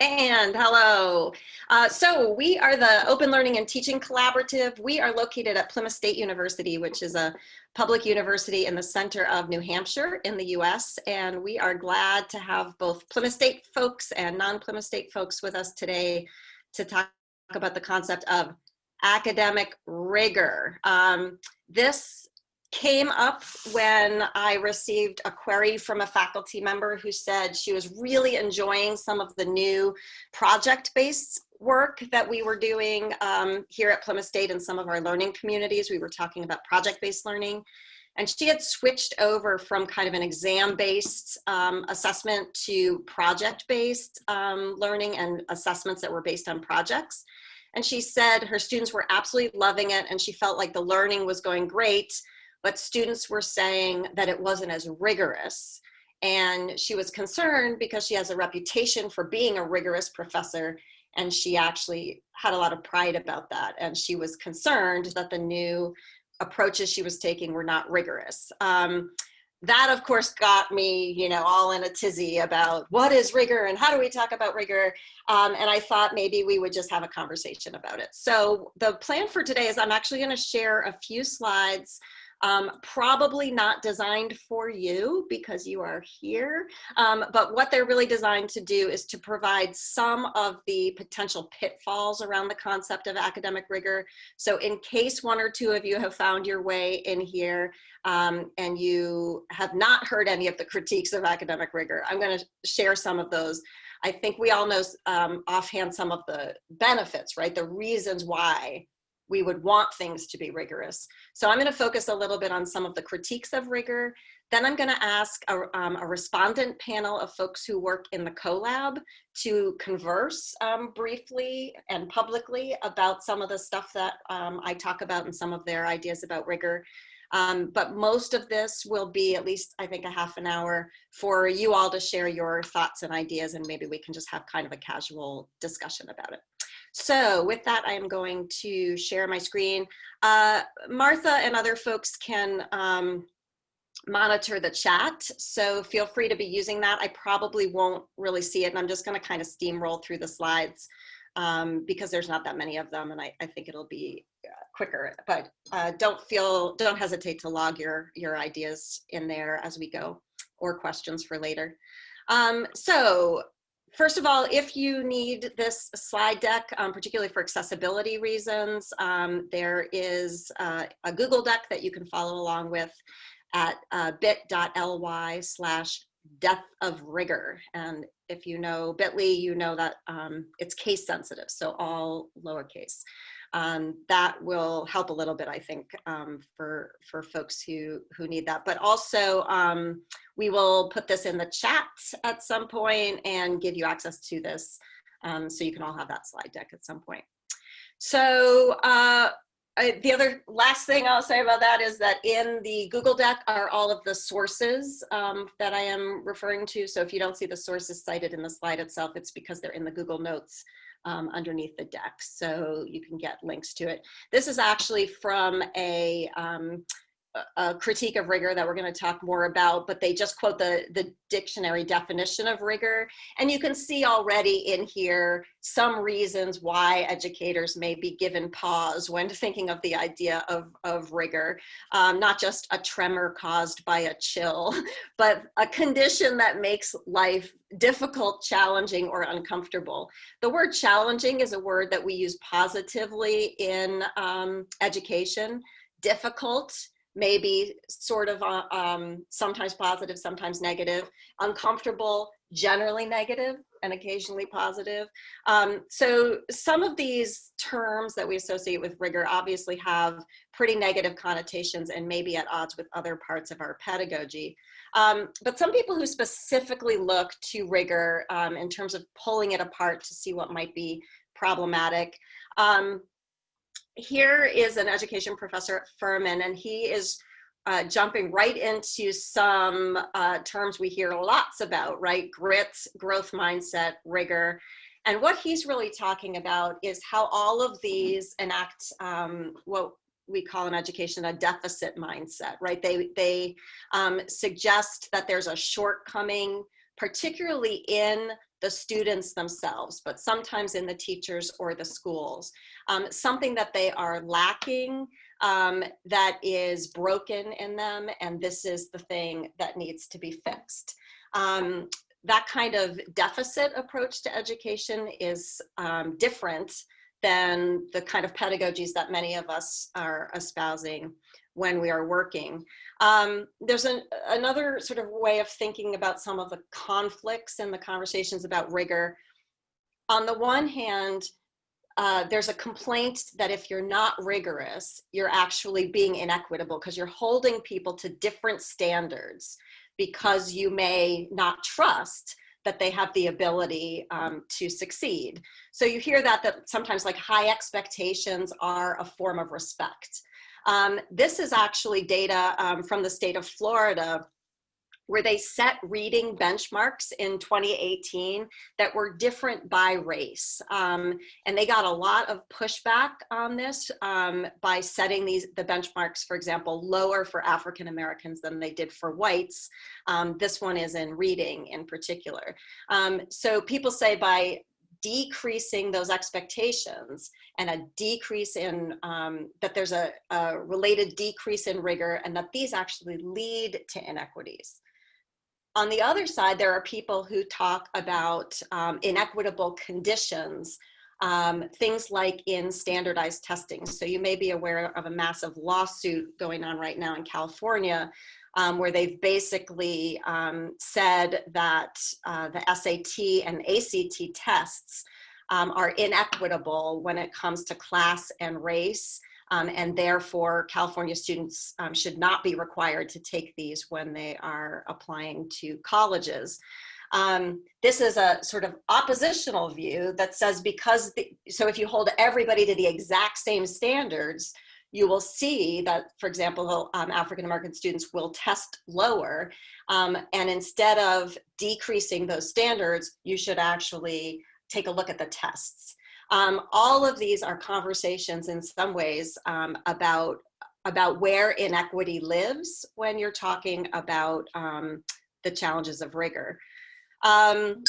And hello. Uh, so we are the Open Learning and Teaching Collaborative. We are located at Plymouth State University, which is a public university in the center of New Hampshire in the US. And we are glad to have both Plymouth State folks and non-Plymouth State folks with us today to talk about the concept of academic rigor. Um, this came up when I received a query from a faculty member who said she was really enjoying some of the new project-based work that we were doing um, here at Plymouth State and some of our learning communities. We were talking about project-based learning. And she had switched over from kind of an exam-based um, assessment to project-based um, learning and assessments that were based on projects. And she said her students were absolutely loving it and she felt like the learning was going great, but students were saying that it wasn't as rigorous. And she was concerned because she has a reputation for being a rigorous professor and she actually had a lot of pride about that. And she was concerned that the new approaches she was taking were not rigorous. Um, that of course got me, you know, all in a tizzy about what is rigor and how do we talk about rigor? Um, and I thought maybe we would just have a conversation about it. So the plan for today is I'm actually gonna share a few slides um, probably not designed for you because you are here, um, but what they're really designed to do is to provide some of the potential pitfalls around the concept of academic rigor. So in case one or two of you have found your way in here um, and you have not heard any of the critiques of academic rigor, I'm gonna share some of those. I think we all know um, offhand some of the benefits, right? The reasons why we would want things to be rigorous. So I'm gonna focus a little bit on some of the critiques of rigor. Then I'm gonna ask a, um, a respondent panel of folks who work in the CoLab to converse um, briefly and publicly about some of the stuff that um, I talk about and some of their ideas about rigor. Um, but most of this will be at least, I think, a half an hour for you all to share your thoughts and ideas, and maybe we can just have kind of a casual discussion about it. So with that, I am going to share my screen. Uh, Martha and other folks can um, monitor the chat. So feel free to be using that. I probably won't really see it and I'm just gonna kind of steamroll through the slides um, because there's not that many of them and I, I think it'll be uh, quicker, but uh, don't feel, don't hesitate to log your, your ideas in there as we go or questions for later. Um, so First of all, if you need this slide deck, um, particularly for accessibility reasons, um, there is uh, a Google deck that you can follow along with at uh, bit.ly slash death of rigor. And if you know bit.ly, you know that um, it's case sensitive, so all lowercase um, that will help a little bit, I think, um, for, for folks who, who need that. But also, um, we will put this in the chat at some point and give you access to this um, so you can all have that slide deck at some point. So uh, the other last thing I'll say about that is that in the Google Deck are all of the sources um, that I am referring to. So if you don't see the sources cited in the slide itself, it's because they're in the Google Notes um, underneath the deck. So you can get links to it. This is actually from a um, a critique of rigor that we're going to talk more about, but they just quote the, the dictionary definition of rigor. And you can see already in here some reasons why educators may be given pause when thinking of the idea of, of rigor. Um, not just a tremor caused by a chill, but a condition that makes life difficult, challenging, or uncomfortable. The word challenging is a word that we use positively in um, education. Difficult maybe sort of uh, um, sometimes positive, sometimes negative, uncomfortable, generally negative, and occasionally positive. Um, so some of these terms that we associate with rigor obviously have pretty negative connotations and maybe at odds with other parts of our pedagogy. Um, but some people who specifically look to rigor um, in terms of pulling it apart to see what might be problematic, um, here is an education professor at Furman, and he is uh, jumping right into some uh, terms we hear lots about, right? Grit, growth mindset, rigor. And what he's really talking about is how all of these enact um, what we call in education a deficit mindset, right? They, they um, suggest that there's a shortcoming, particularly in the students themselves, but sometimes in the teachers or the schools. Um, something that they are lacking um, that is broken in them, and this is the thing that needs to be fixed. Um, that kind of deficit approach to education is um, different than the kind of pedagogies that many of us are espousing when we are working. Um, there's an, another sort of way of thinking about some of the conflicts and the conversations about rigor. On the one hand, uh, there's a complaint that if you're not rigorous, you're actually being inequitable because you're holding people to different standards because you may not trust that they have the ability um, to succeed. So you hear that, that sometimes like high expectations are a form of respect. Um, this is actually data um, from the state of Florida where they set reading benchmarks in 2018 that were different by race. Um, and they got a lot of pushback on this um, by setting these the benchmarks, for example, lower for African Americans than they did for whites. Um, this one is in reading in particular. Um, so people say by decreasing those expectations and a decrease in, um, that there's a, a, related decrease in rigor and that these actually lead to inequities. On the other side, there are people who talk about um, inequitable conditions, um, things like in standardized testing. So you may be aware of a massive lawsuit going on right now in California um, where they've basically um, said that uh, the SAT and ACT tests um, are inequitable when it comes to class and race. Um, and therefore, California students um, should not be required to take these when they are applying to colleges. Um, this is a sort of oppositional view that says because, the, so if you hold everybody to the exact same standards, you will see that, for example, um, African-American students will test lower. Um, and instead of decreasing those standards, you should actually take a look at the tests. Um, all of these are conversations in some ways um, about, about where inequity lives when you're talking about um, the challenges of rigor. Um,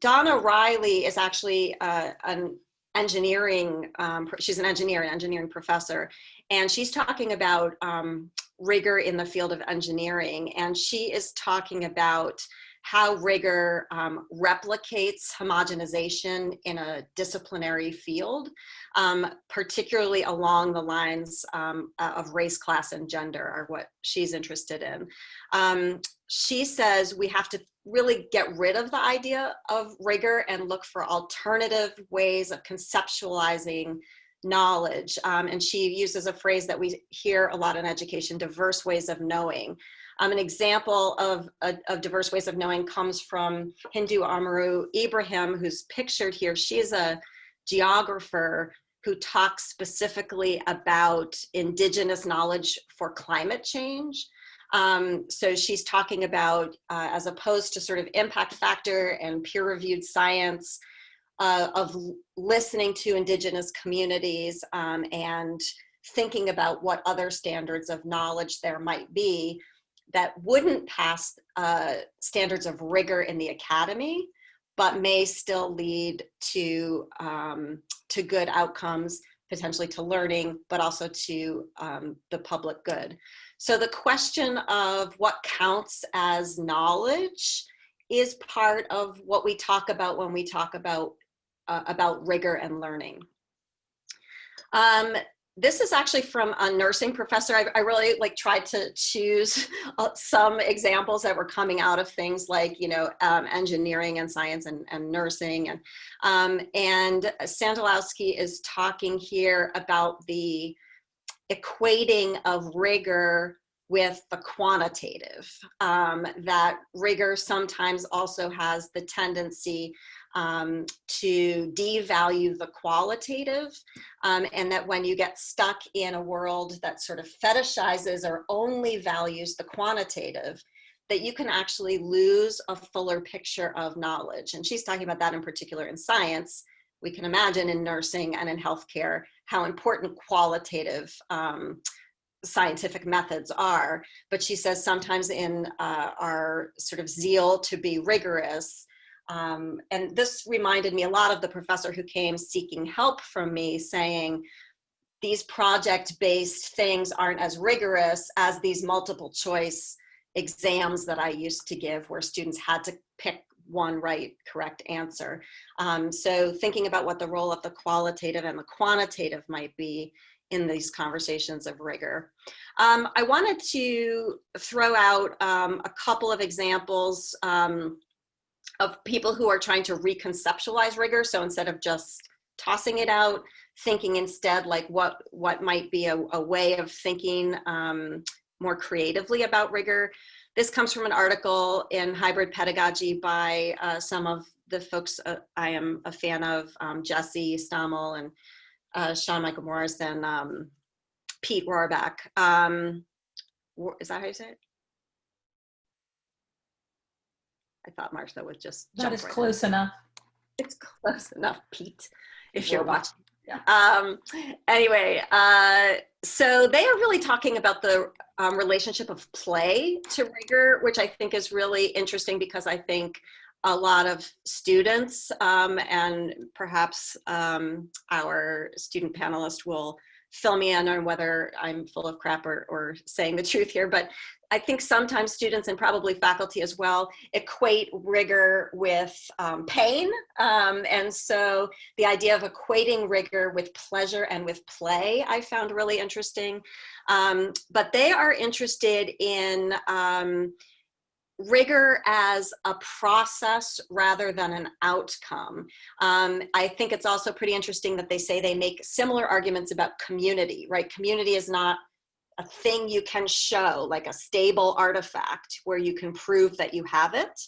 Donna Riley is actually uh, an engineering, um, she's an engineer, an engineering professor, and she's talking about um, rigor in the field of engineering. And she is talking about how rigor um, replicates homogenization in a disciplinary field, um, particularly along the lines um, of race, class, and gender are what she's interested in. Um, she says we have to really get rid of the idea of rigor and look for alternative ways of conceptualizing knowledge. Um, and she uses a phrase that we hear a lot in education, diverse ways of knowing. Um, an example of, of diverse ways of knowing comes from Hindou Oumarou Ibrahim, who's pictured here. She's a geographer who talks specifically about indigenous knowledge for climate change. Um, so she's talking about, uh, as opposed to sort of impact factor and peer-reviewed science, uh, of listening to indigenous communities um, and thinking about what other standards of knowledge there might be that wouldn't pass uh, standards of rigor in the academy, but may still lead to, um, to good outcomes, potentially to learning, but also to um, the public good. So the question of what counts as knowledge is part of what we talk about when we talk about, uh, about rigor and learning. Um, this is actually from a nursing professor. I, I really like tried to choose uh, some examples that were coming out of things like, you know, um, engineering and science and, and nursing. And, um, and Sandelowski is talking here about the equating of rigor with the quantitative, um, that rigor sometimes also has the tendency um, to devalue the qualitative um, and that when you get stuck in a world that sort of fetishizes or only values the quantitative, that you can actually lose a fuller picture of knowledge. And she's talking about that in particular in science. We can imagine in nursing and in healthcare how important qualitative um, scientific methods are, but she says sometimes in uh, our sort of zeal to be rigorous, um, and this reminded me a lot of the professor who came seeking help from me saying, these project-based things aren't as rigorous as these multiple choice exams that I used to give where students had to pick one right correct answer. Um, so thinking about what the role of the qualitative and the quantitative might be in these conversations of rigor. Um, I wanted to throw out um, a couple of examples um, of people who are trying to reconceptualize rigor. So instead of just tossing it out, thinking instead like what, what might be a, a way of thinking um, more creatively about rigor. This comes from an article in Hybrid Pedagogy by uh, some of the folks uh, I am a fan of, um, Jesse Stommel and uh, Sean Michael Morris and um, Pete Rorabaugh. Um, is that how you say it? I thought Martha would just That is right close in. enough. It's close enough, Pete, if you're watching. Yeah. Um, anyway, uh, so they are really talking about the um, relationship of play to rigor, which I think is really interesting because I think a lot of students um, and perhaps um, our student panelist will fill me in on whether I'm full of crap or, or saying the truth here, but I think sometimes students and probably faculty as well equate rigor with um, pain. Um, and so the idea of equating rigor with pleasure and with play I found really interesting. Um, but they are interested in um, rigor as a process rather than an outcome. Um, I think it's also pretty interesting that they say they make similar arguments about community, right? Community is not a thing you can show, like a stable artifact where you can prove that you have it.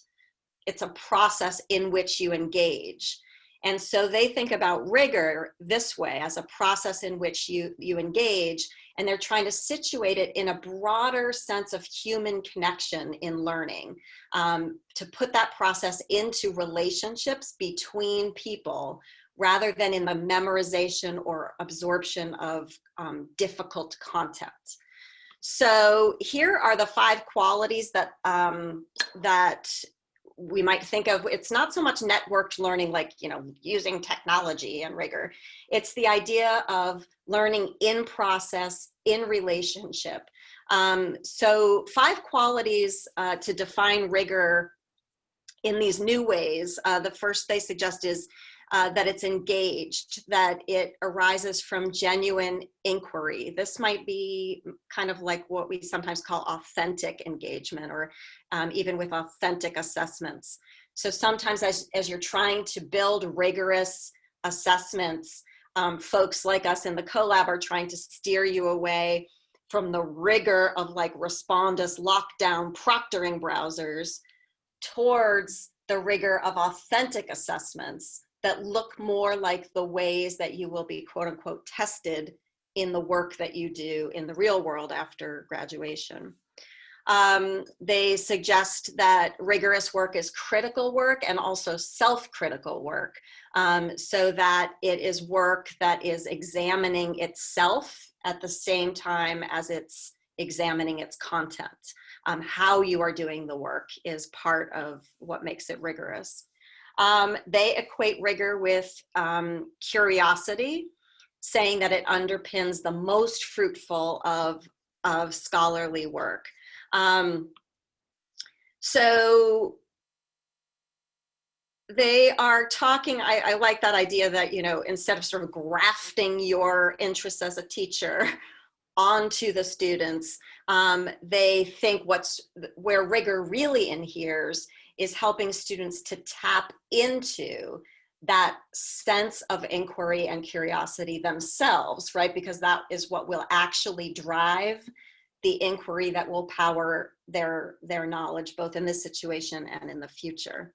It's a process in which you engage. And so they think about rigor this way as a process in which you, you engage and they're trying to situate it in a broader sense of human connection in learning um, to put that process into relationships between people rather than in the memorization or absorption of um, difficult content. So here are the five qualities that, um, that we might think of, it's not so much networked learning like, you know, using technology and rigor. It's the idea of learning in process, in relationship. Um, so five qualities uh, to define rigor in these new ways. Uh, the first they suggest is uh, that it's engaged, that it arises from genuine inquiry. This might be kind of like what we sometimes call authentic engagement or um, even with authentic assessments. So sometimes as, as you're trying to build rigorous assessments, um, folks like us in the CoLab are trying to steer you away from the rigor of like Respondus lockdown proctoring browsers towards the rigor of authentic assessments that look more like the ways that you will be quote unquote tested in the work that you do in the real world after graduation. Um, they suggest that rigorous work is critical work and also self-critical work um, so that it is work that is examining itself at the same time as it's examining its content. Um, how you are doing the work is part of what makes it rigorous. Um, they equate rigor with um, curiosity, saying that it underpins the most fruitful of, of scholarly work. Um, so they are talking, I, I, like that idea that, you know, instead of sort of grafting your interests as a teacher onto the students, um, they think what's where rigor really inheres is helping students to tap into that sense of inquiry and curiosity themselves, right? Because that is what will actually drive the inquiry that will power their, their knowledge, both in this situation and in the future.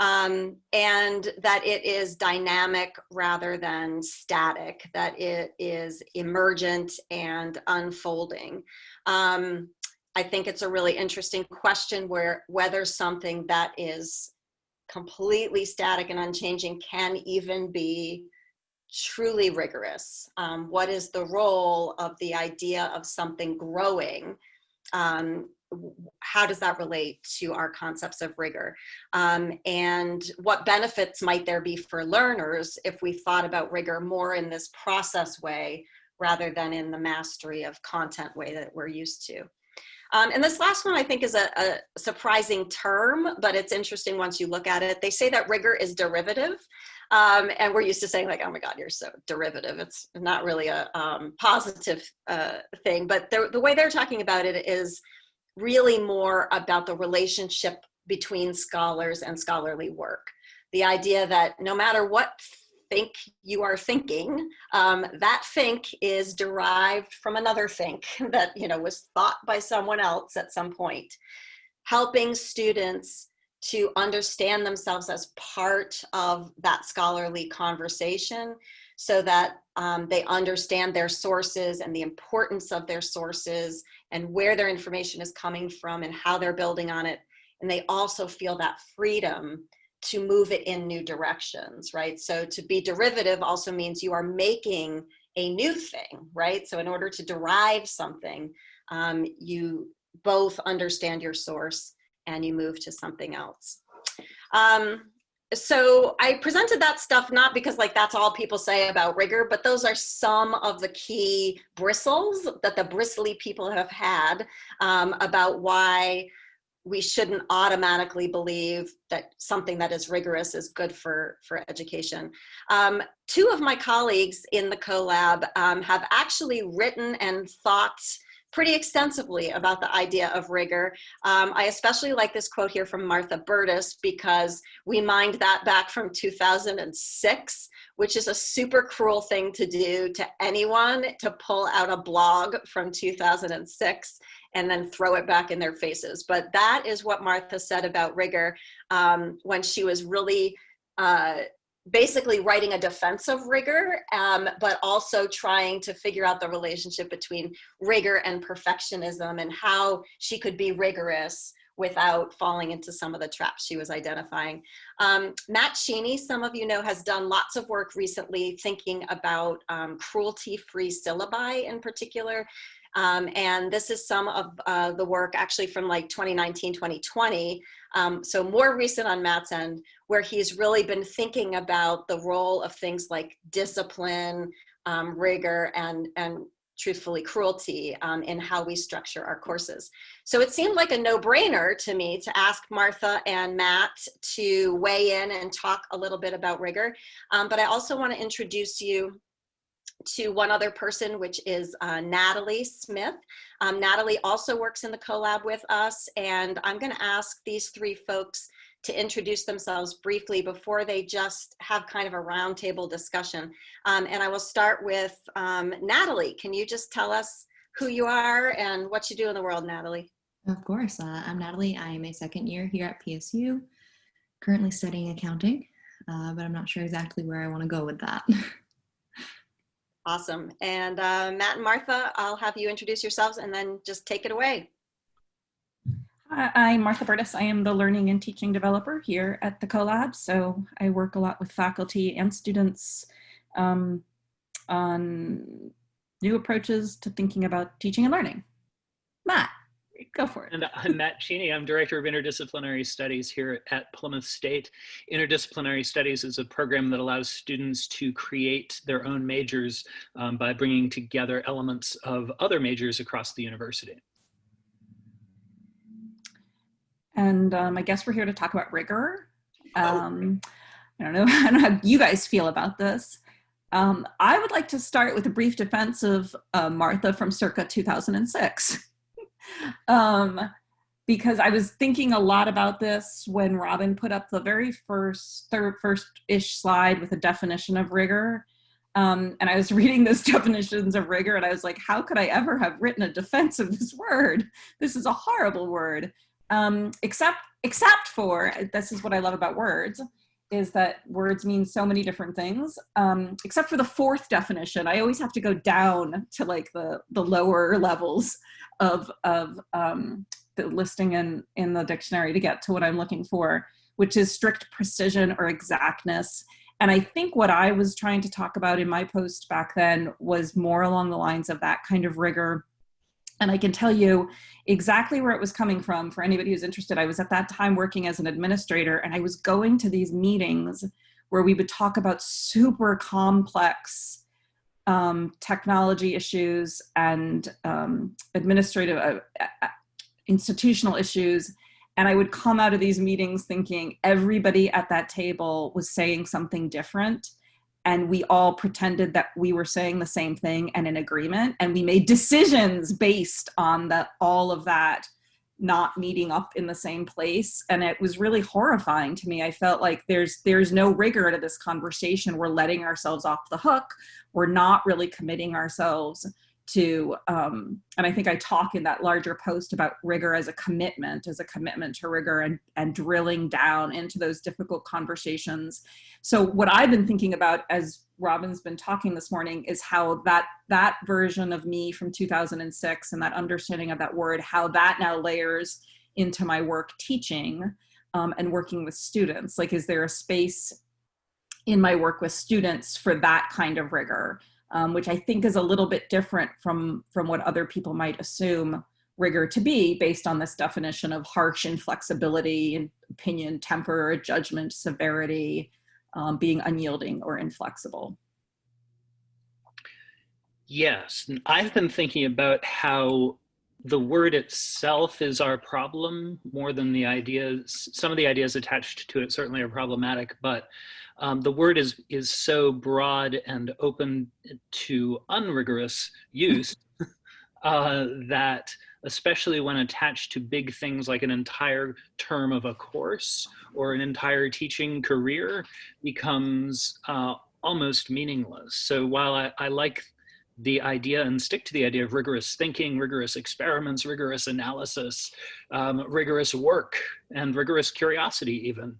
Um, and that it is dynamic rather than static, that it is emergent and unfolding. Um, I think it's a really interesting question where whether something that is completely static and unchanging can even be truly rigorous. Um, what is the role of the idea of something growing um, how does that relate to our concepts of rigor? Um, and what benefits might there be for learners if we thought about rigor more in this process way rather than in the mastery of content way that we're used to? Um, and this last one I think is a, a, surprising term, but it's interesting once you look at it. They say that rigor is derivative. Um, and we're used to saying like, oh my God, you're so derivative. It's not really a um, positive uh, thing, but the way they're talking about it is really more about the relationship between scholars and scholarly work. The idea that no matter what think you are thinking, um, that think is derived from another think that you know was thought by someone else at some point. Helping students to understand themselves as part of that scholarly conversation so that um, they understand their sources and the importance of their sources and where their information is coming from and how they're building on it. And they also feel that freedom to move it in new directions, right? So to be derivative also means you are making a new thing, right? So in order to derive something, um, you both understand your source and you move to something else. Um, so I presented that stuff not because like that's all people say about rigor, but those are some of the key bristles that the bristly people have had um, about why we shouldn't automatically believe that something that is rigorous is good for, for education. Um, two of my colleagues in the CoLab um, have actually written and thought pretty extensively about the idea of rigor. Um, I especially like this quote here from Martha Burtis because we mined that back from 2006, which is a super cruel thing to do to anyone to pull out a blog from 2006 and then throw it back in their faces. But that is what Martha said about rigor um, when she was really uh, basically writing a defense of rigor, um, but also trying to figure out the relationship between rigor and perfectionism and how she could be rigorous without falling into some of the traps she was identifying. Um, Matt Cheney, some of you know, has done lots of work recently thinking about um, cruelty-free syllabi in particular. Um, and this is some of uh, the work actually from like 2019, 2020. Um, so more recent on Matt's end, where he's really been thinking about the role of things like discipline, um, rigor, and, and truthfully cruelty um, in how we structure our courses. So it seemed like a no-brainer to me to ask Martha and Matt to weigh in and talk a little bit about rigor. Um, but I also want to introduce you to one other person, which is uh, Natalie Smith. Um, Natalie also works in the CoLab with us, and I'm gonna ask these three folks to introduce themselves briefly before they just have kind of a roundtable discussion. Um, and I will start with um, Natalie. Can you just tell us who you are and what you do in the world, Natalie? Of course. Uh, I'm Natalie. I am a second year here at PSU, currently studying accounting, uh, but I'm not sure exactly where I want to go with that. Awesome. And uh, Matt and Martha, I'll have you introduce yourselves and then just take it away. Hi, I'm Martha Burtis. I am the learning and teaching developer here at the CoLab. So I work a lot with faculty and students um, on new approaches to thinking about teaching and learning. Matt. Go for it. And I'm Matt Cheney. I'm Director of Interdisciplinary Studies here at Plymouth State. Interdisciplinary Studies is a program that allows students to create their own majors um, by bringing together elements of other majors across the university. And um, I guess we're here to talk about rigor. Oh. Um, I don't know, I don't know how you guys feel about this. Um, I would like to start with a brief defense of uh, Martha from circa 2006 um, because I was thinking a lot about this when Robin put up the very first, third, first-ish slide with a definition of rigor. Um, and I was reading those definitions of rigor and I was like, how could I ever have written a defense of this word? This is a horrible word. Um, except, except for, this is what I love about words, is that words mean so many different things, um, except for the fourth definition. I always have to go down to like the, the lower levels of, of um, the listing in, in the dictionary to get to what I'm looking for, which is strict precision or exactness. And I think what I was trying to talk about in my post back then was more along the lines of that kind of rigor And I can tell you exactly where it was coming from for anybody who's interested. I was at that time working as an administrator and I was going to these meetings where we would talk about super complex um, technology issues and um, administrative, uh, uh, institutional issues. And I would come out of these meetings thinking everybody at that table was saying something different and we all pretended that we were saying the same thing and in agreement and we made decisions based on the all of that not meeting up in the same place and it was really horrifying to me. I felt like there's there's no rigor to this conversation. We're letting ourselves off the hook. We're not really committing ourselves to um, and i think i talk in that larger post about rigor as a commitment as a commitment to rigor and and drilling down into those difficult conversations. So what i've been thinking about as robin's been talking this morning is how that that version of me from 2006 and that understanding of that word how that now layers into my work teaching um, and working with students. Like is there a space in my work with students for that kind of rigor um, which I think is a little bit different from, from what other people might assume rigor to be based on this definition of harsh inflexibility opinion, temper, judgment, severity, um, being unyielding or inflexible. Yes, I've been thinking about how the word itself is our problem more than the ideas. Some of the ideas attached to it certainly are problematic, but um, the word is, is so broad and open to unrigorous use uh, that especially when attached to big things like an entire term of a course or an entire teaching career becomes uh, almost meaningless. So while I, I like the idea and stick to the idea of rigorous thinking, rigorous experiments, rigorous analysis, um, rigorous work, and rigorous curiosity even.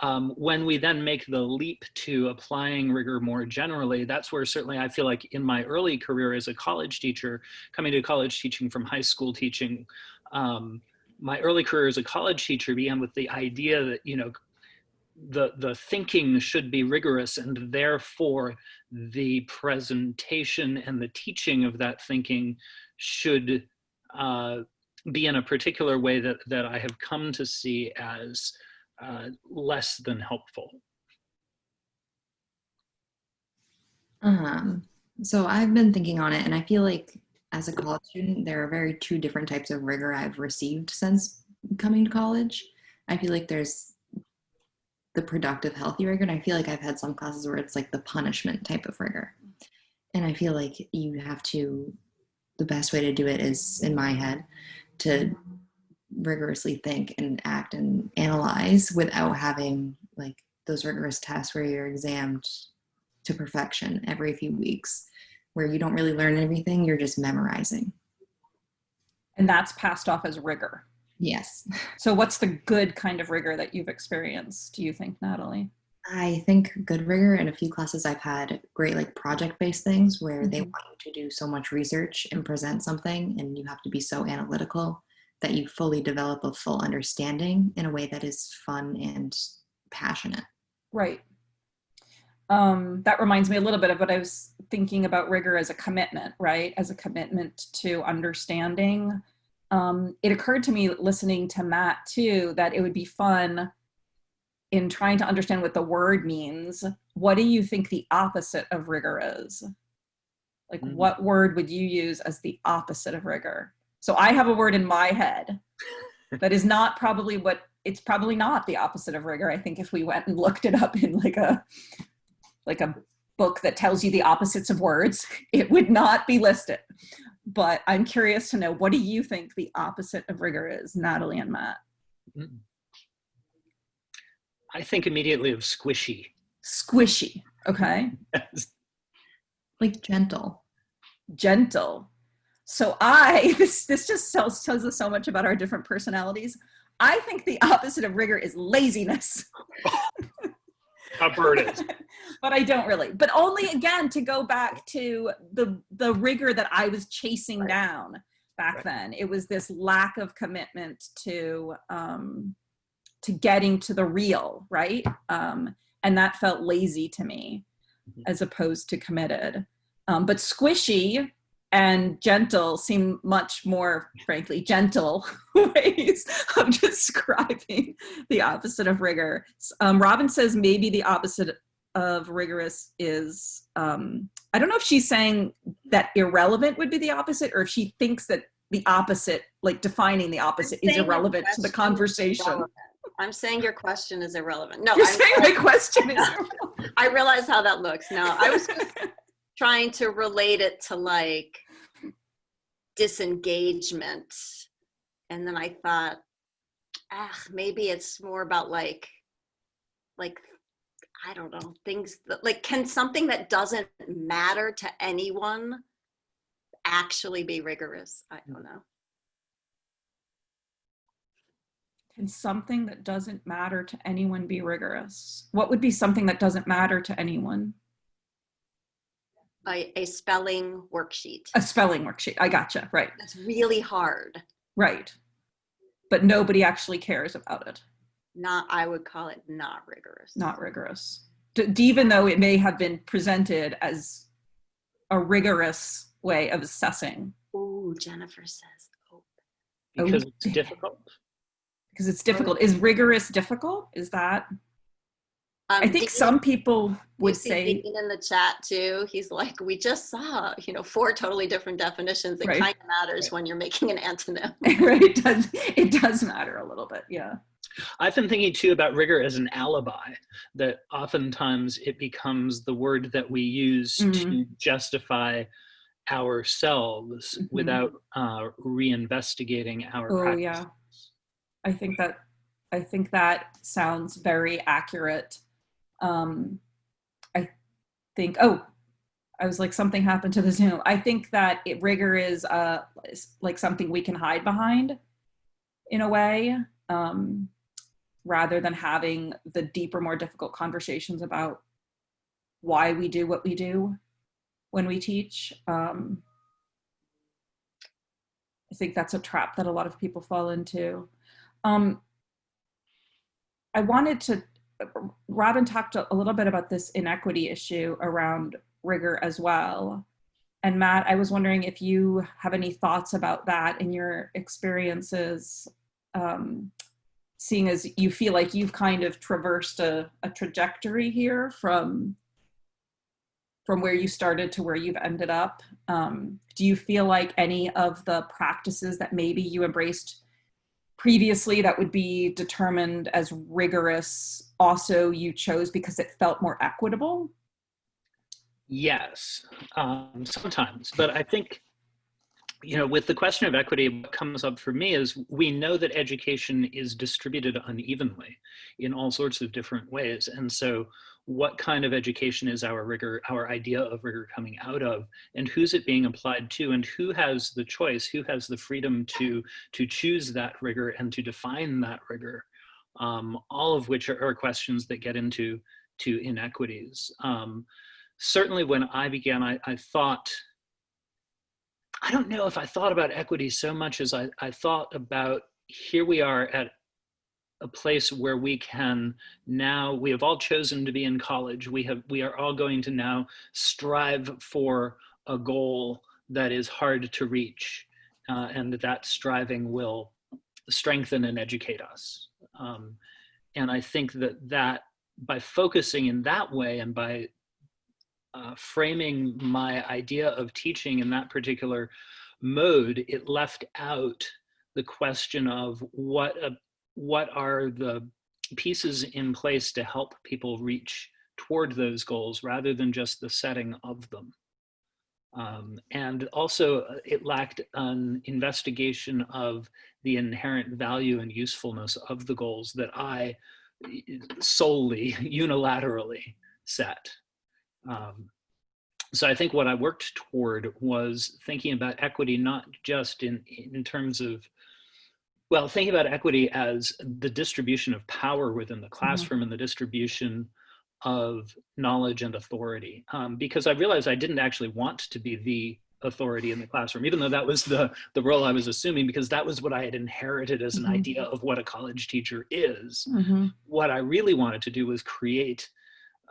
Um, when we then make the leap to applying rigor more generally, that's where certainly I feel like in my early career as a college teacher, coming to college teaching from high school teaching, um, my early career as a college teacher began with the idea that, you know, the, the thinking should be rigorous and therefore the presentation and the teaching of that thinking should uh, be in a particular way that, that I have come to see as uh, less than helpful. Um, so I've been thinking on it and I feel like as a college student, there are very two different types of rigor I've received since coming to college. I feel like there's the productive, healthy rigor. And I feel like I've had some classes where it's like the punishment type of rigor. And I feel like you have to, the best way to do it is in my head to rigorously think and act and analyze without having like those rigorous tests where you're examined to perfection every few weeks where you don't really learn anything you're just memorizing and that's passed off as rigor yes so what's the good kind of rigor that you've experienced do you think natalie i think good rigor in a few classes i've had great like project-based things where mm -hmm. they mm-hmm. want you to do so much research and present something and you have to be so analytical that you fully develop a full understanding in a way that is fun and passionate. Right. Um, that reminds me a little bit of what I was thinking about rigor as a commitment, right? As a commitment to understanding. Um, it occurred to me listening to Matt too, that it would be fun in trying to understand what the word means. What do you think the opposite of rigor is? Like mm -hmm. what word would you use as the opposite of rigor? So I have a word in my head that is not probably what it's probably not the opposite of rigor. I think if we went and looked it up in like a like a book that tells you the opposites of words, it would not be listed. But I'm curious to know what do you think the opposite of rigor is, Natalie and Matt? I think immediately of squishy. Squishy, okay. Yes. Like gentle. Gentle. So I, this, this just tells, tells us so much about our different personalities. I think the opposite of rigor is laziness. A burden. but I don't really. But only again to go back to the the rigor that I was chasing right. down back right. then. It was this lack of commitment to um, to getting to the real, right? Um, and that felt lazy to me, mm -hmm. as opposed to committed. Um, but squishy and gentle seem much more, frankly, gentle ways of describing the opposite of rigor. Um, Robin says maybe the opposite of rigorous is, um, I don't know if she's saying that irrelevant would be the opposite or if she thinks that the opposite, like defining the opposite is irrelevant to the conversation. I'm saying your question is irrelevant. No, You're I'm saying my question is I realize how that looks. No, I was just trying to relate it to like disengagement. And then I thought, ah, maybe it's more about like, like, I don't know, things that like, can something that doesn't matter to anyone actually be rigorous? I don't know. Can something that doesn't matter to anyone be rigorous? What would be something that doesn't matter to anyone? A, a spelling worksheet. A spelling worksheet. I gotcha. Right. That's really hard. Right. But nobody actually cares about it. Not, I would call it not rigorous. Not rigorous. D- d- even though it may have been presented as a rigorous way of assessing Oh, Jennifer says. Oh. because Oh. it's difficult. because it's difficult. Is rigorous difficult? Is that? I Um, think Dean- some people would say, Dean in the chat too. He's like, we just saw, you know, four totally different definitions. It Right. kind of matters when you're making an antonym. right, it does, it does matter a little bit. Yeah. I've been thinking too about rigor as an alibi, that oftentimes it becomes the word that we use to Mhm. justify ourselves Mhm. without uh, reinvestigating our Oh, practices. yeah. I think that I think that sounds very accurate. Um, I think. Oh, I was like something happened to the Zoom. I think that it, rigor is uh like something we can hide behind, in a way, um, rather than having the deeper, more difficult conversations about why we do what we do when we teach. Um, I think that's a trap that a lot of people fall into. Um, I wanted to, Robin talked a little bit about this inequity issue around rigor as well. And Matt, I was wondering if you have any thoughts about that in your experiences, um, seeing as you feel like you've kind of traversed a, a trajectory here from from where you started to where you've ended up. Um, do you feel like any of the practices that maybe you embraced previously that would be determined as rigorous also you chose because it felt more equitable? Yes, um, sometimes. But I think, you know, with the question of equity, what comes up for me is we know that education is distributed unevenly in all sorts of different ways. And so, what kind of education is our rigor, our idea of rigor coming out of, and who's it being applied to, and who has the choice, who has the freedom to, to choose that rigor and to define that rigor? Um, all of which are, are questions that get into to inequities. Um, certainly when I began, I, I thought, I don't know if I thought about equity so much as I, I thought about here we are at a place where we can now, we have all chosen to be in college. We have, we are all going to now strive for a goal that is hard to reach uh, and that striving will strengthen and educate us. Um, and I think that that by focusing in that way and by uh, framing my idea of teaching in that particular mode, it left out the question of what a, what are the pieces in place to help people reach toward those goals rather than just the setting of them. Um, and also uh, it lacked an investigation of the inherent value and usefulness of the goals that I solely unilaterally set. Um, so I think what I worked toward was thinking about equity, not just in, in terms of, well, thinking about equity as the distribution of power within the classroom and the distribution of knowledge and authority. Um, because I realized I didn't actually want to be the authority in the classroom, even though that was the, the role I was assuming, because that was what I had inherited as an Mhm. idea of what a college teacher is Mm-hmm. what I really wanted to do was create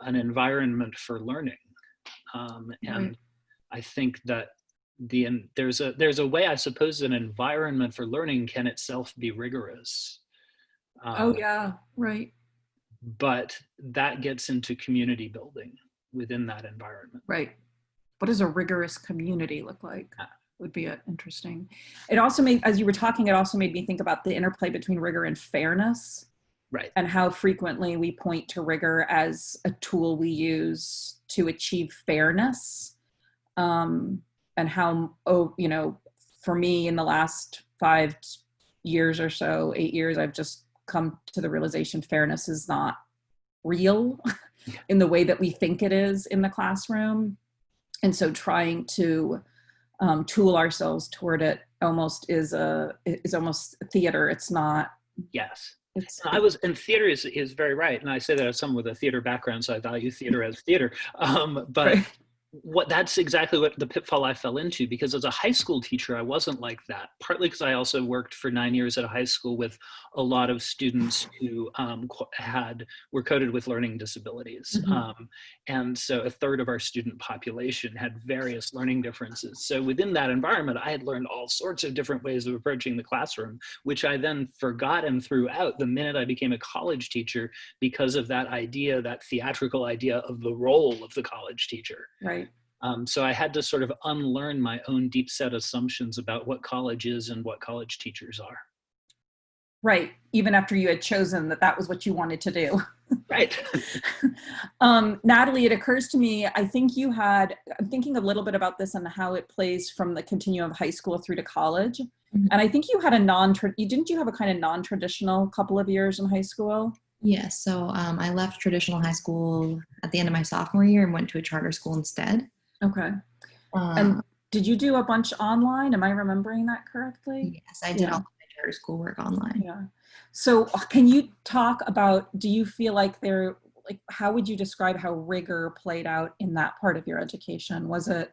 an environment for learning. Um, and Right. I think that the and there's a there's a way I suppose an environment for learning can itself be rigorous. Oh Um, yeah, right, but that gets into community building within that environment. right. What does a rigorous community look like? Ah. Would be uh, interesting. It also made, as you were talking, it also made me think about the interplay between rigor and fairness. Right. and how frequently we point to rigor as a tool we use to achieve fairness um, and how oh you know for me in the last five years or so eight years i've just come to the realization fairness is not real in the way that we think it is in the classroom and so trying to um, tool ourselves toward it almost is a is almost theater it's not Yes. I was, and theater is, is very right. And I say that as someone with a theater background, so I value theater as theater. Um, but Right. What that's exactly what the pitfall I fell into because as a high school teacher, I wasn't like that. Partly because I also worked for nine years at a high school with a lot of students who um, had were coded with learning disabilities, Mhm. um, and so a third of our student population had various learning differences. So within that environment, I had learned all sorts of different ways of approaching the classroom, which I then forgot and threw out the minute I became a college teacher because of that idea, that theatrical idea of the role of the college teacher. right Um, so I had to sort of unlearn my own deep set assumptions about what college is and what college teachers are. Right, even after you had chosen that that was what you wanted to do. Right. um, Natalie, it occurs to me, I think you had, I'm thinking a little bit about this and how it plays from the continuum of high school through to college. Mhm. And I think you had a non, you didn't you have a kind of non-traditional couple of years in high school? Yeah, so um, I left traditional high school at the end of my sophomore year and went to a charter school instead. Okay. Um, And did you do a bunch online? Am I remembering that correctly? yes, I did yeah. all my school work online. Yeah. So uh, can you talk about, do you feel like there, like, how would you describe how rigor played out in that part of your education? Was it,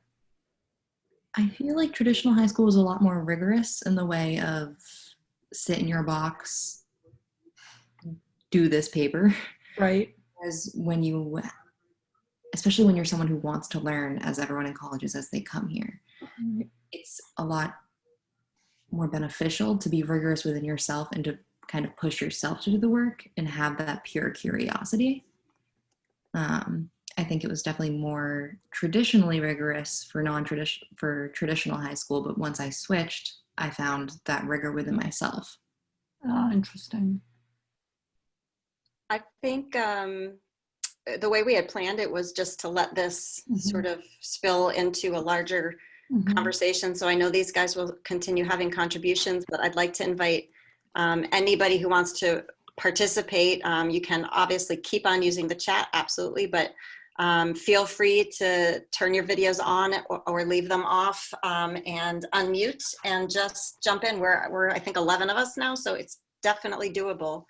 I feel like traditional high school was a lot more rigorous in the way of sit in your box, do this paper. right? Whereas when you, especially when you're someone who wants to learn, as everyone in colleges as they come here, it's a lot more beneficial to be rigorous within yourself and to kind of push yourself to do the work and have that pure curiosity. Um, I think it was definitely more traditionally rigorous for non-traditional for traditional high school, but once I switched, I found that rigor within myself. Oh, interesting. I think um, the way we had planned it was just to let this Mhm. sort of spill into a larger Mhm. conversation. So I know these guys will continue having contributions, but I'd like to invite um, anybody who wants to participate. Um, you can obviously keep on using the chat, absolutely, but um, feel free to turn your videos on or, or leave them off um, and unmute and just jump in. We're, we're, I think, 11 of us now, so it's definitely doable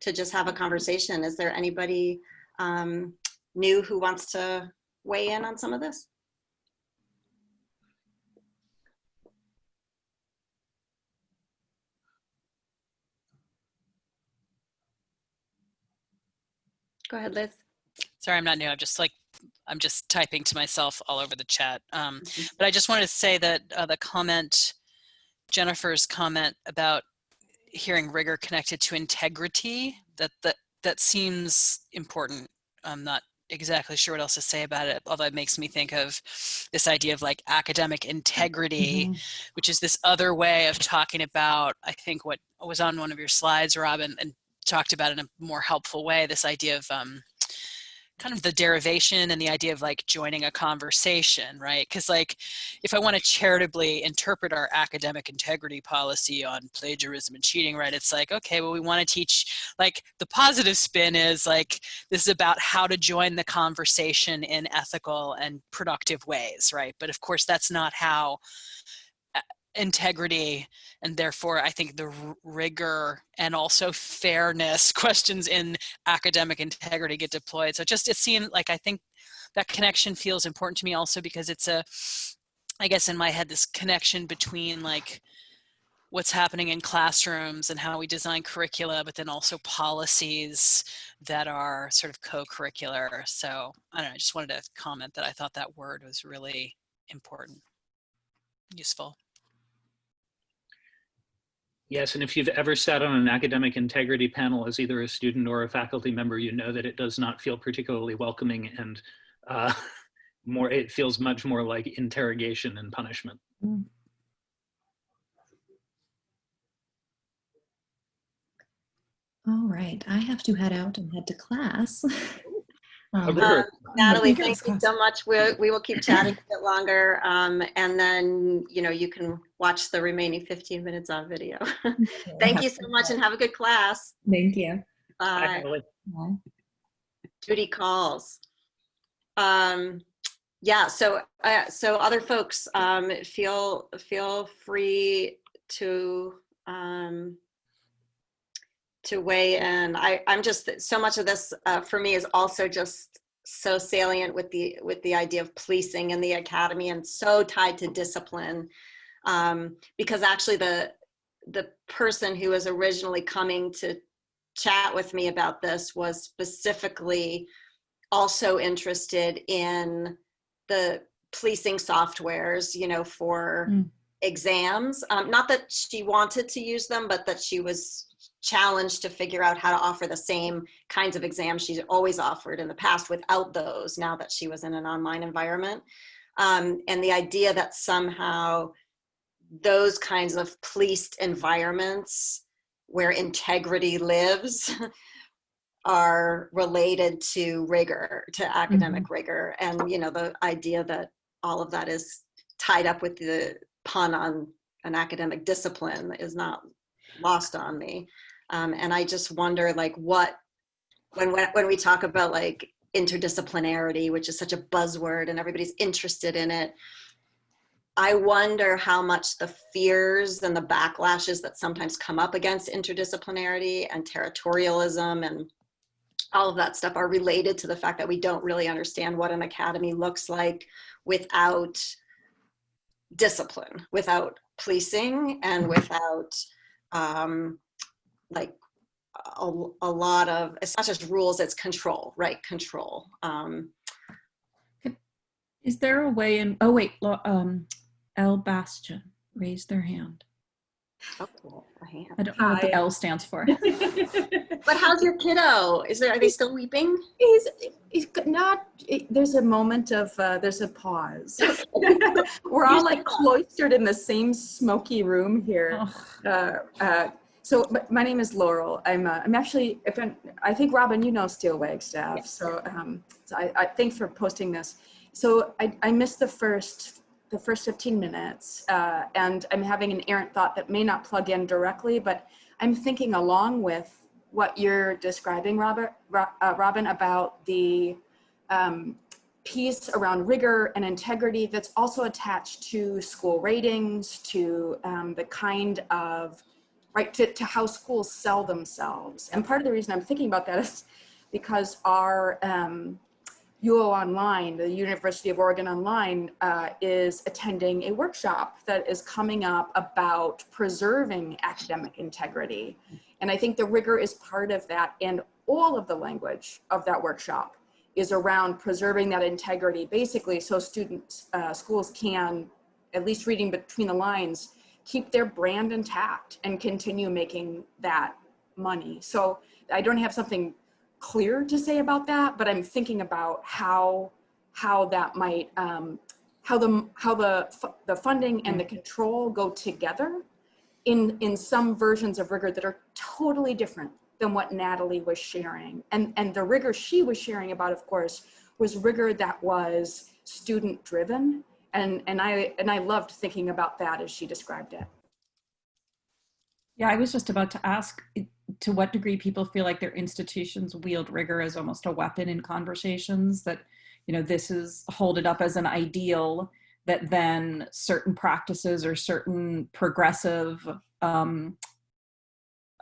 to just have a conversation. Is there anybody um, new who wants to weigh in on some of this? Go ahead, Liz. Sorry, I'm not new. I'm just like, I'm just typing to myself all over the chat. Um, Mhm. but I just wanted to say that uh, the comment, Jennifer's comment about hearing rigor connected to integrity, that that that seems important. I'm not exactly sure what else to say about it, although it makes me think of this idea of like academic integrity, Mhm. which is this other way of talking about, I think what was on one of your slides, Robin, and talked about in a more helpful way, this idea of um, kind of the derivation and the idea of like joining a conversation, right? Because like if I want to charitably interpret our academic integrity policy on plagiarism and cheating, right? It's like, okay, well, we want to teach like the positive spin is like this is about how to join the conversation in ethical and productive ways, right? But of course, that's not how integrity and therefore I think the rigor and also fairness questions in academic integrity get deployed. So just it seemed like I think that connection feels important to me also because it's a, I guess in my head, this connection between like what's happening in classrooms and how we design curricula, but then also policies that are sort of co-curricular. So I don't know, I just wanted to comment that I thought that word was really important. useful. Yes, and if you've ever sat on an academic integrity panel as either a student or a faculty member, you know that it does not feel particularly welcoming and uh, more, it feels much more like interrogation and punishment. All right, I have to head out and head to class. Um, A. Natalie, thank you so much. We, we will keep chatting a bit longer. Um, and then, you know, you can watch the remaining 15 minutes on video. Thank you so much and have a good class. Thank you. Hi, Bye. Natalie. Bye. Duty calls. Um, yeah, so, uh, so other folks, um, feel, feel free to, um, to weigh in. I, I'm just, so much of this, uh, for me is also just so salient with the, with the idea of policing in the academy and so tied to discipline. Um, because actually the, the person who was originally coming to chat with me about this was specifically also interested in the policing softwares, you know, for Mm. exams. Um, not that she wanted to use them, but that she was challenged to figure out how to offer the same kinds of exams she's always offered in the past without those now that she was in an online environment. Um, and the idea that somehow those kinds of policed environments where integrity lives are related to rigor, to academic rigor. And, you know, the idea that all of that is tied up with the pun on an academic discipline is not lost on me. Um, and I just wonder like what, when, when, when we talk about like interdisciplinarity, which is such a buzzword and everybody's interested in it, I wonder how much the fears and the backlashes that sometimes come up against interdisciplinarity and territorialism and all of that stuff are related to the fact that we don't really understand what an academy looks like without discipline, without policing and without um, like a, a lot of, it's not just rules, it's control, right? Control. Um, Is there a way in, oh wait, Lo- um, L Bastion raised their hand. oh, cool, hand. I don't know what the L stands for. But how's your kiddo? Is there, are they still weeping? He's, he's not, there's a moment of, uh, there's a pause. We're all like cloistered in the same smoky room here. Ugh. Uh, uh, so my name is Laurel. I'm, uh, I'm actually, if I'm, I think Robin, you know Steel Wagstaff. So, um, so I, I, thanks for posting this. So I, I missed the first, the first 15 minutes uh, and I'm having an errant thought that may not plug in directly, but I'm thinking along with what you're describing, Robert, Ro- uh, Robin, about the um, piece around rigor and integrity that's also attached to school ratings, to um, the kind of, right, to, to how schools sell themselves. And part of the reason I'm thinking about that is because our um, UO Online, the University of Oregon Online, uh, is attending a workshop that is coming up about preserving academic integrity. And I think the rigor is part of that and all of the language of that workshop is around preserving that integrity, basically so students, uh, schools can, at least reading between the lines, keep their brand intact and continue making that money. So I don't have something clear to say about that, but I'm thinking about how how that might um, how the how the the funding and the control go together in in some versions of rigor that are totally different than what Natalie was sharing. And and the rigor she was sharing about, of course, was rigor that was student driven. And and I and I loved thinking about that as she described it. Yeah, I was just about to ask to what degree people feel like their institutions wield rigor as almost a weapon in conversations that, you know, this is hold it up as an ideal that then certain practices or certain progressive um,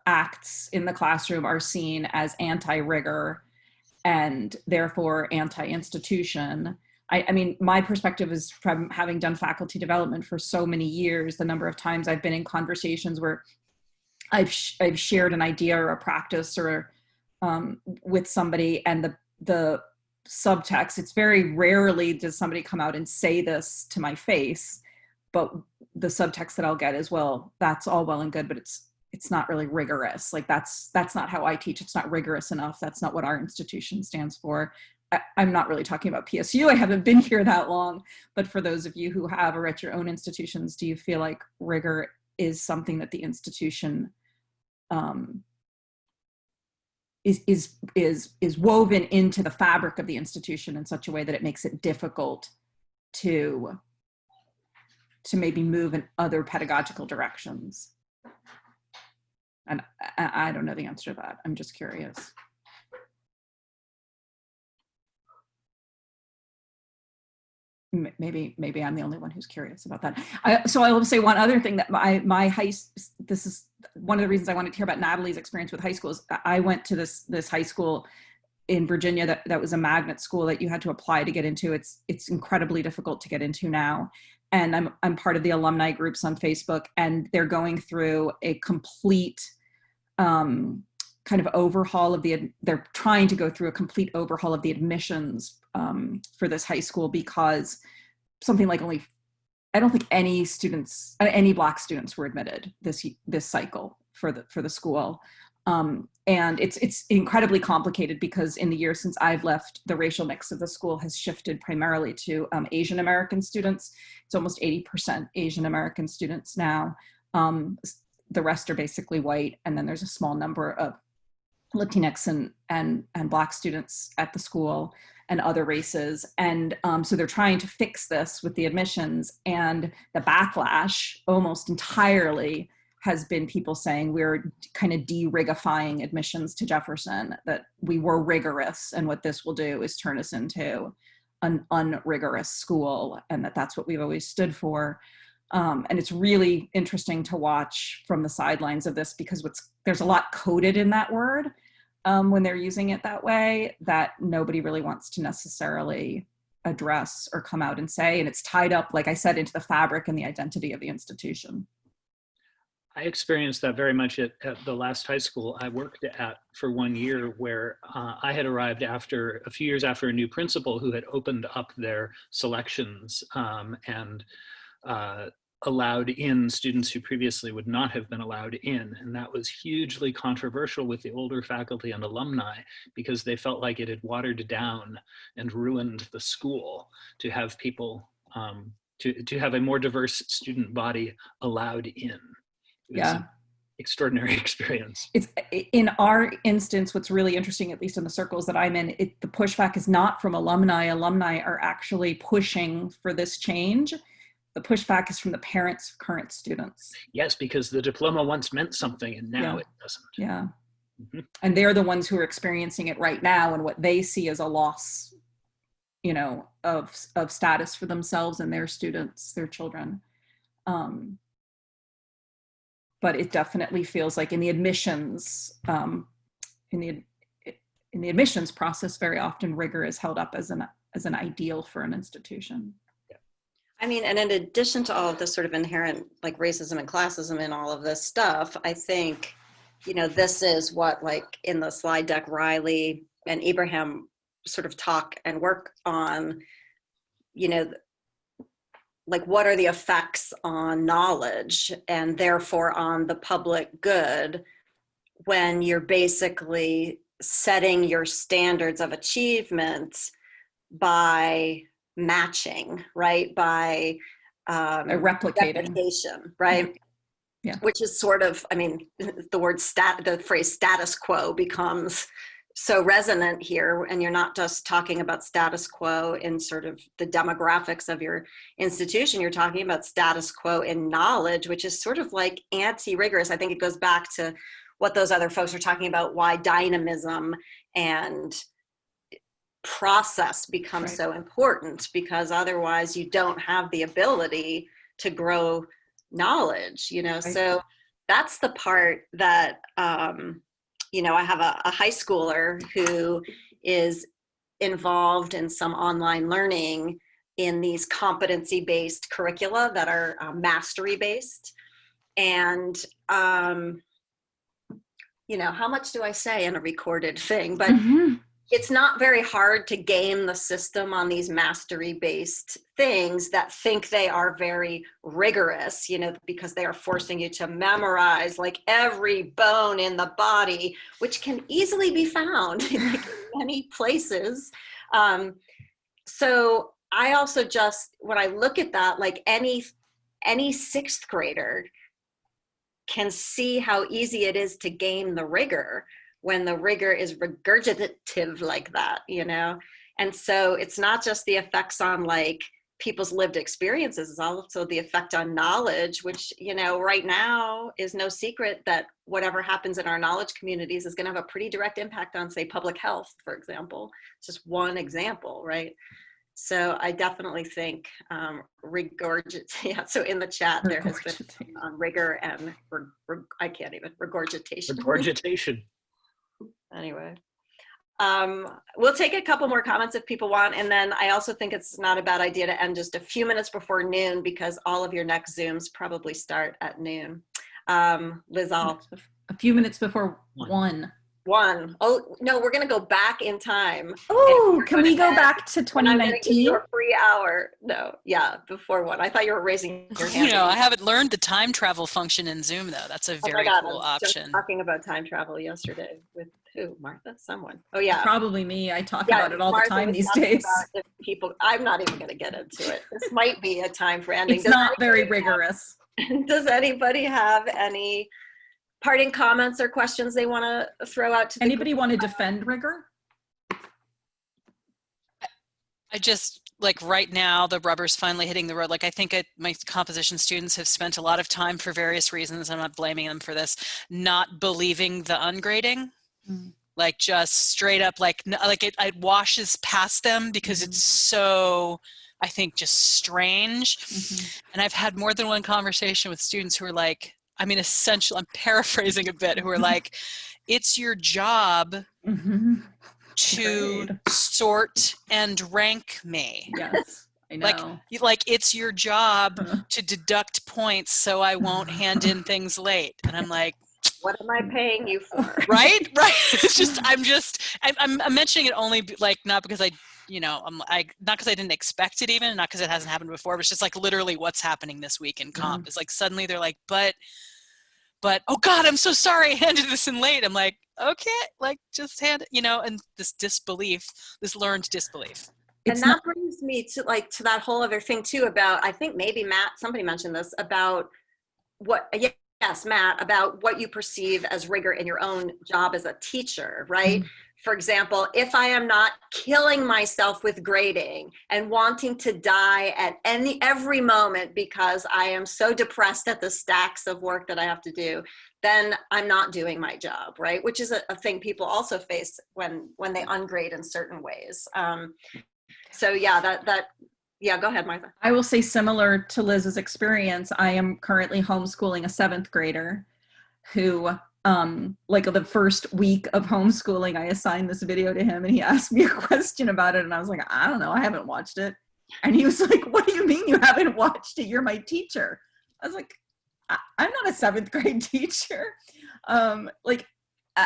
acts in the classroom are seen as anti-rigor and therefore anti-institution. I, I mean, my perspective is from having done faculty development for so many years, the number of times I've been in conversations where I've sh- I've shared an idea or a practice or um, with somebody, and the the subtext. It's very rarely does somebody come out and say this to my face, but the subtext that I'll get is, well, that's all well and good, but it's it's not really rigorous. Like that's that's not how I teach. It's not rigorous enough. That's not what our institution stands for. I, I'm not really talking about PSU. I haven't been here that long, but for those of you who have or at your own institutions, do you feel like rigor is something that the institution um, is is is is woven into the fabric of the institution in such a way that it makes it difficult to to maybe move in other pedagogical directions? And I, I don't know the answer to that. I'm just curious maybe maybe i'm the only one who's curious about that. I, so i will say one other thing that my my high this is one of the reasons i wanted to hear about natalie's experience with high schools I- i went to this this high school in virginia that, that was a magnet school that you had to apply to get into. It's it's incredibly difficult to get into now. And i'm i'm part of the alumni groups on facebook and they're going through a complete um, kind of overhaul of the they're trying to go through a complete overhaul of the admissions um, for this high school because something like only I don't think any students any black students were admitted this this cycle for the for the school. Um, and it's it's incredibly complicated because in the years since I've left, the racial mix of the school has shifted primarily to um, Asian American students. It's almost 80% Asian American students now. Um, the rest are basically white, and then there's a small number of Latinx and and and Black students at the school and other races. And um, so they're trying to fix this with the admissions, and the backlash almost entirely has been people saying we're kind of de-rigifying admissions to Jefferson, that we were rigorous, and what this will do is turn us into an unrigorous school, and that that's what we've always stood for. Um, and it's really interesting to watch from the sidelines of this because what's there's a lot coded in that word um, when they're using it that way that nobody really wants to necessarily address or come out and say. And it's tied up, like I said, into the fabric and the identity of the institution. I experienced that very much at, at the last high school I worked at for one year, where uh, I had arrived after a few years after a new principal who had opened up their selections um, and uh, allowed in students who previously would not have been allowed in. And that was hugely controversial with the older faculty and alumni because they felt like it had watered down and ruined the school to have people, um, to, to have a more diverse student body allowed in. Yeah. extraordinary experience. It's in our instance, what's really interesting, at least in the circles that I'm in, it, the pushback is not from alumni. Alumni are actually pushing for this change. The pushback is from the parents of current students. Yes, because the diploma once meant something and now Yeah. it doesn't. Yeah. Mhm. And they're the ones who are experiencing it right now and what they see as a loss, you know, of of status for themselves and their students, their children. Um, but it definitely feels like in the admissions, um, in the in the admissions process, very often rigor is held up as an as an ideal for an institution. I mean, and in addition to all of this sort of inherent like racism and classism and all of this stuff, I think, you know, this is what like in the slide deck, Riley and Ibrahim sort of talk and work on, you know, like what are the effects on knowledge and therefore on the public good when you're basically setting your standards of achievement by matching, right? By um, replicating. replication, right? Yeah. Which is sort of, I mean, the word stat, the phrase status quo becomes so resonant here, and you're not just talking about status quo in sort of the demographics of your institution. You're talking about status quo in knowledge, which is sort of like anti-rigorous. I think it goes back to what those other folks are talking about, why dynamism and process becomes Right. so important because otherwise you don't have the ability to grow knowledge you know Right. so that's the part that um you know i have a, a high schooler who is involved in some online learning in these competency based curricula that are um, mastery based and um you know how much do i say in a recorded thing but Mhm. It's not very hard to game the system on these mastery based things that think they are very rigorous you know because they are forcing you to memorize like every bone in the body which can easily be found in many places. Um, so i also just when i look at that like any any sixth grader can see how easy it is to game the rigor when the rigor is regurgitative like that, you know? And so it's not just the effects on like people's lived experiences, it's also the effect on knowledge, which, you know, right now is no secret that whatever happens in our knowledge communities is gonna have a pretty direct impact on say public health, for example. It's just one example, right? So I definitely think um, regurgit. Yeah. So in the chat there has been um, rigor and reg, reg, I can't even regurgitation. Regurgitation. Anyway, um, we'll take a couple more comments if people want, and then I also think it's not a bad idea to end just a few minutes before noon because all of your next zooms probably start at noon. Um, Liz, I'll a few minutes before one. one. One. Oh no, we're gonna go back in time. Oh, can we go back to 2019? Your free hour. No, yeah, before one. I thought you were raising your hand. You know, I haven't learned the time travel function in Zoom though. That's a oh very oh God, cool option. talking about time travel yesterday with who? Martha? Someone. Oh yeah. Probably me. I talk yeah, about it all Martha the time these days. People, I'm not even gonna get into it. This might be a time for ending. It's Does not very rigorous. Have, does anybody have any? Parting comments or questions they want to throw out to anybody want to defend rigor i just like right now the rubber's finally hitting the road like i think it, my composition students have spent a lot of time for various reasons i'm not blaming them for this not believing the ungrading mm. like just straight up like like it, it washes past them because mm. it's so i think just strange mm -hmm. and i've had more than one conversation with students who are like I mean, essential, I'm paraphrasing a bit, who are like, it's your job mm-hmm. to Great. sort and rank me. Yes. I know. Like, like it's your job to deduct points so I won't hand in things late. And I'm like, what am I paying you for? Right, right. It's just I'm just I'm, I'm mentioning it only like not because I you know I'm I not because I didn't expect it even not because it hasn't happened before. But it's just like literally what's happening this week in comp mm. is like suddenly they're like, but but oh god i'm so sorry i handed this in late i'm like okay like just hand you know and this disbelief this learned disbelief and that brings me to like to that whole other thing too about i think maybe matt somebody mentioned this about what yes matt about what you perceive as rigor in your own job as a teacher right mm -hmm for example, if I am not killing myself with grading and wanting to die at any every moment because I am so depressed at the stacks of work that I have to do, then I'm not doing my job, right? Which is a, a thing people also face when when they ungrade in certain ways. Um, so yeah, that that yeah, go ahead, Martha. I will say similar to Liz's experience. I am currently homeschooling a seventh grader who um, like the first week of homeschooling, I assigned this video to him and he asked me a question about it. And I was like, I don't know, I haven't watched it. And he was like, what do you mean you haven't watched it? You're my teacher. I was like, I am not a seventh grade teacher. Um, like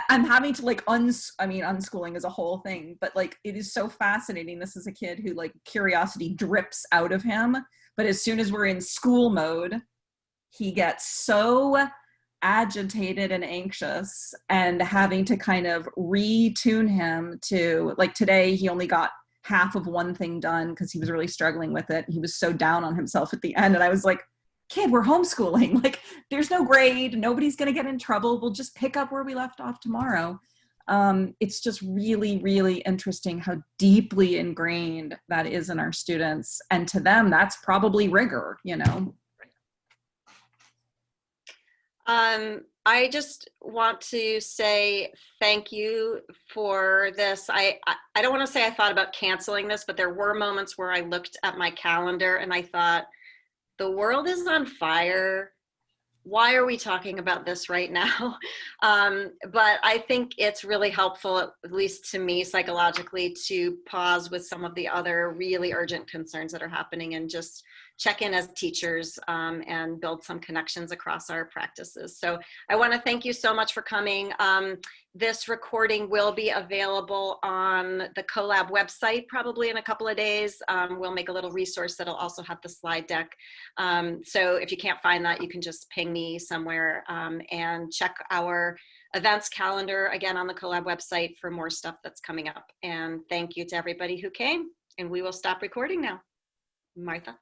I'm having to like uns I mean unschooling is a whole thing, but like it is so fascinating. This is a kid who like curiosity drips out of him, but as soon as we're in school mode, he gets so agitated and anxious and having to kind of retune him to like today he only got half of one thing done because he was really struggling with it. He was so down on himself at the end and i was like kid we're homeschooling. Like there's no grade. Nobody's going to get in trouble. We'll just pick up where we left off tomorrow. Um, it's just really really interesting how deeply ingrained that is in our students. And to them that's probably rigor you know um, I just want to say thank you for this. I, I, I don't want to say I thought about canceling this, but there were moments where I looked at my calendar and I thought, the world is on fire. Why are we talking about this right now? Um, but I think it's really helpful, at least to me psychologically, to pause with some of the other really urgent concerns that are happening and just check in as teachers um, and build some connections across our practices. So I want to thank you so much for coming. Um, this recording will be available on the CoLab website probably in a couple of days. Um, we'll make a little resource that'll also have the slide deck. Um, so if you can't find that, you can just ping me somewhere um, and check our events calendar again on the CoLab website for more stuff that's coming up. And thank you to everybody who came and we will stop recording now. Martha.